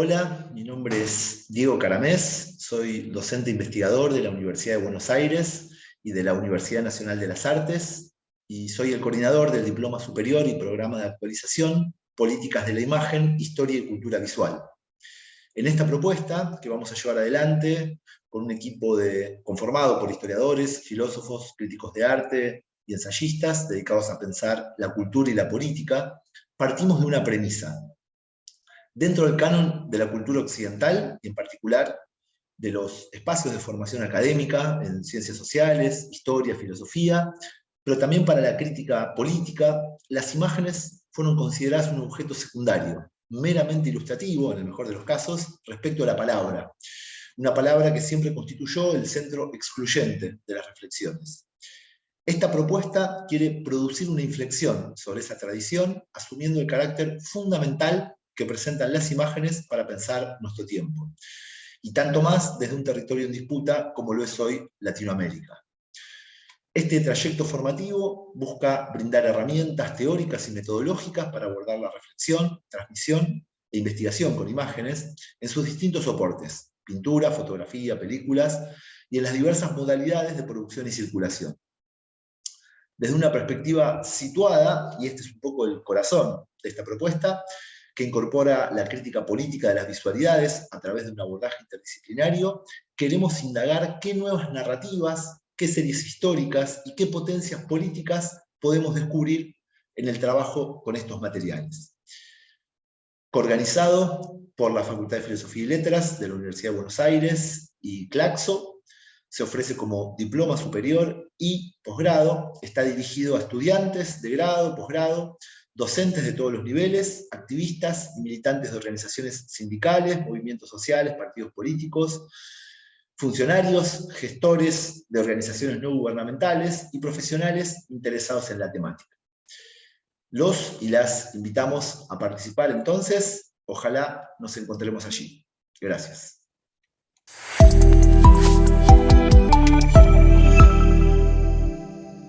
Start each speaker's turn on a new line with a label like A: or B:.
A: Hola, mi nombre es Diego Caramés, soy docente investigador de la Universidad de Buenos Aires y de la Universidad Nacional de las Artes, y soy el coordinador del Diploma Superior y Programa de Actualización, Políticas de la Imagen, Historia y Cultura Visual. En esta propuesta, que vamos a llevar adelante con un equipo de, conformado por historiadores, filósofos, críticos de arte y ensayistas dedicados a pensar la cultura y la política, partimos de una premisa. Dentro del canon de la cultura occidental, y en particular de los espacios de formación académica en ciencias sociales, historia, filosofía, pero también para la crítica política, las imágenes fueron consideradas un objeto secundario, meramente ilustrativo, en el mejor de los casos, respecto a la palabra. Una palabra que siempre constituyó el centro excluyente de las reflexiones. Esta propuesta quiere producir una inflexión sobre esa tradición, asumiendo el carácter fundamental que presentan las imágenes para pensar nuestro tiempo. Y tanto más desde un territorio en disputa como lo es hoy Latinoamérica. Este trayecto formativo busca brindar herramientas teóricas y metodológicas para abordar la reflexión, transmisión e investigación con imágenes en sus distintos soportes, pintura, fotografía, películas, y en las diversas modalidades de producción y circulación desde una perspectiva situada, y este es un poco el corazón de esta propuesta, que incorpora la crítica política de las visualidades a través de un abordaje interdisciplinario, queremos indagar qué nuevas narrativas, qué series históricas y qué potencias políticas podemos descubrir en el trabajo con estos materiales. Coorganizado por la Facultad de Filosofía y Letras de la Universidad de Buenos Aires y Claxo, se ofrece como diploma superior y posgrado, está dirigido a estudiantes de grado, posgrado, docentes de todos los niveles, activistas y militantes de organizaciones sindicales, movimientos sociales, partidos políticos, funcionarios, gestores de organizaciones no gubernamentales y profesionales interesados en la temática. Los y las invitamos a participar entonces, ojalá nos encontremos allí. Gracias.